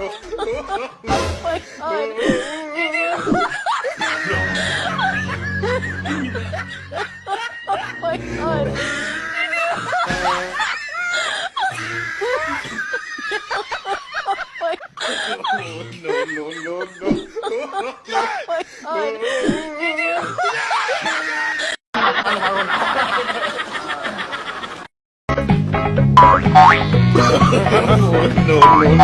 oh my god. oh my god. oh my god. Oh my god. no, no, no,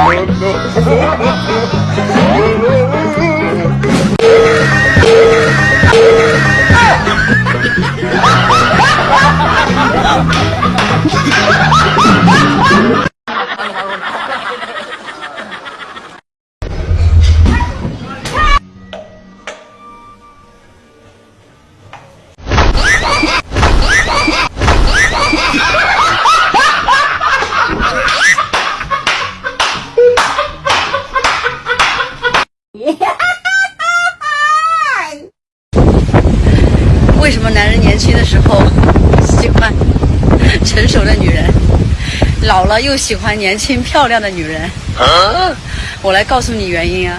no. 为什么男人年轻的时候喜欢 成熟的女人，老了又喜欢年轻漂亮的女人？我来告诉你原因啊，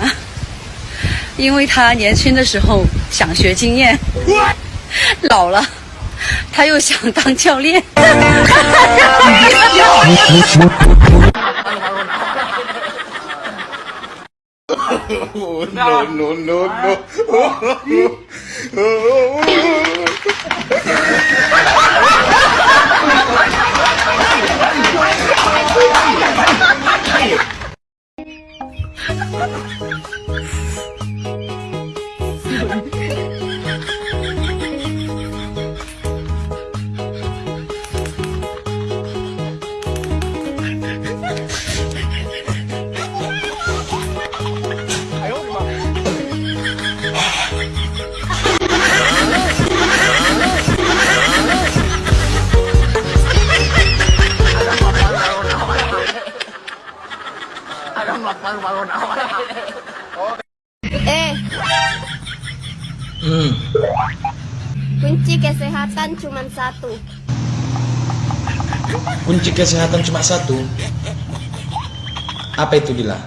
因为他年轻的时候想学经验，老了他又想当教练。no, no, no, Ha ha ha! Eh, Hmm, kunci kesehatan cuma satu. kunci kesehatan cuma satu. Apa itu Dila?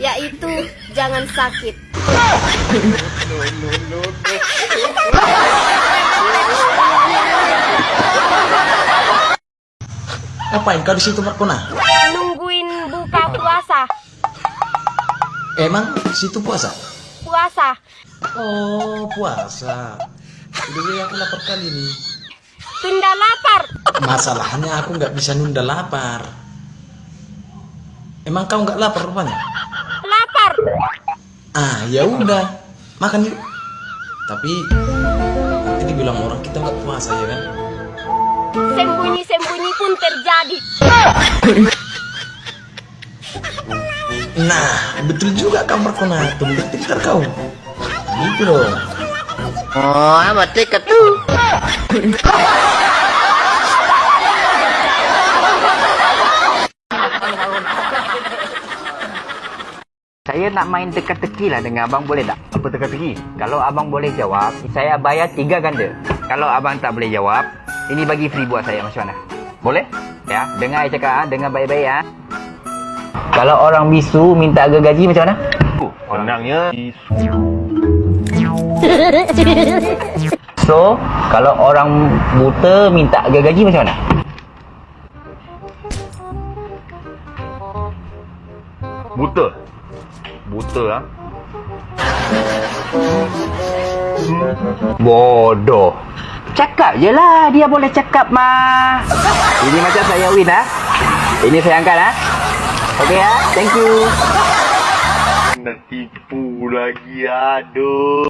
Yaitu jangan sakit. Apain kau di situ Markona? Nungguin buka puasa. Emang situ puasa? Puasa. Oh, puasa. Udah ya, aku lapar kali nih. Tunda lapar. Masalahnya aku nggak bisa nunda lapar. Emang kau nggak lapar rupanya? Lapar. Ah, ya udah. Makan yuk. Tapi nanti dibilang orang kita nggak puasa ya kan? Sembunyi-sembunyi pun terjadi. Nah, betul juga kamu Markona. Tunggu pintar kau. Gitu dong. Oh, amat tiket tuh. Saya nak main teka-teki lah dengan abang boleh tak? Apa teka-teki? Kalau abang boleh jawab, saya bayar tiga ganda. Kalau abang tak boleh jawab, ini bagi free buat saya macam mana? Boleh? Ya, dengar saya cakap, ah, dengar baik-baik ya. Kalau orang bisu minta harga gaji macam mana? Senangnya So, kalau orang buta minta harga gaji macam mana? buta. Buta ah. Bodoh. Cakap je lah, dia boleh cakap mah. Ini macam saya win ah. Ini saya angkat ah. Oke okay, ya, thank you. Netipu lagi, aduh.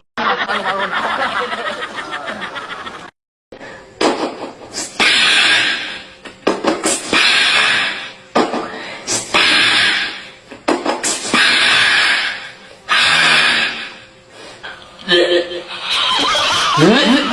Hmm?